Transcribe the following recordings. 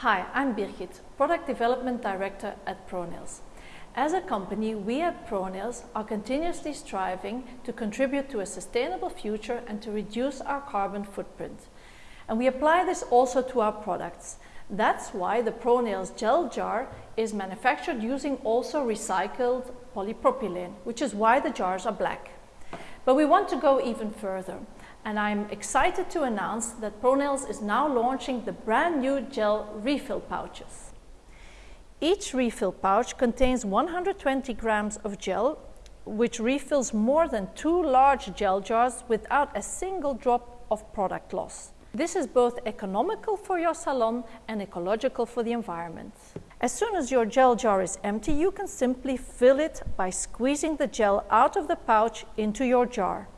Hi, I'm Birgit, Product Development Director at ProNails. As a company, we at ProNails are continuously striving to contribute to a sustainable future and to reduce our carbon footprint. And we apply this also to our products. That's why the ProNails gel jar is manufactured using also recycled polypropylene, which is why the jars are black. But we want to go even further and I'm excited to announce that ProNails is now launching the brand new gel refill pouches. Each refill pouch contains 120 grams of gel, which refills more than two large gel jars without a single drop of product loss. This is both economical for your salon and ecological for the environment. As soon as your gel jar is empty, you can simply fill it by squeezing the gel out of the pouch into your jar.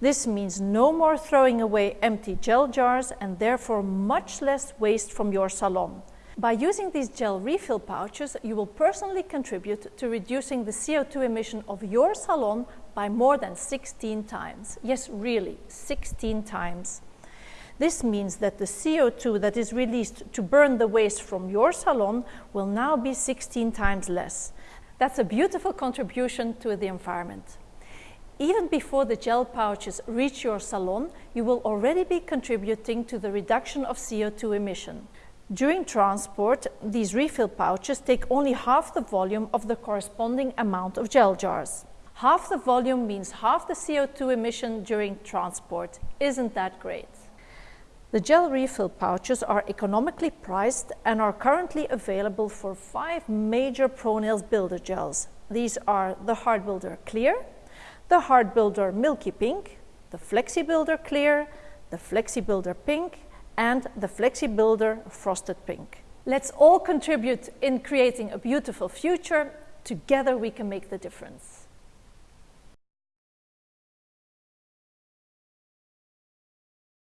This means no more throwing away empty gel jars and therefore much less waste from your salon. By using these gel refill pouches, you will personally contribute to reducing the CO2 emission of your salon by more than 16 times. Yes, really, 16 times. This means that the CO2 that is released to burn the waste from your salon will now be 16 times less. That's a beautiful contribution to the environment. Even before the gel pouches reach your salon, you will already be contributing to the reduction of CO2 emission. During transport, these refill pouches take only half the volume of the corresponding amount of gel jars. Half the volume means half the CO2 emission during transport. Isn't that great? The gel refill pouches are economically priced and are currently available for five major ProNails builder gels. These are the Hard Builder Clear, the Hard Builder Milky Pink, the Flexi Builder Clear, the Flexi Builder Pink, and the Flexi Builder Frosted Pink. Let's all contribute in creating a beautiful future. Together we can make the difference.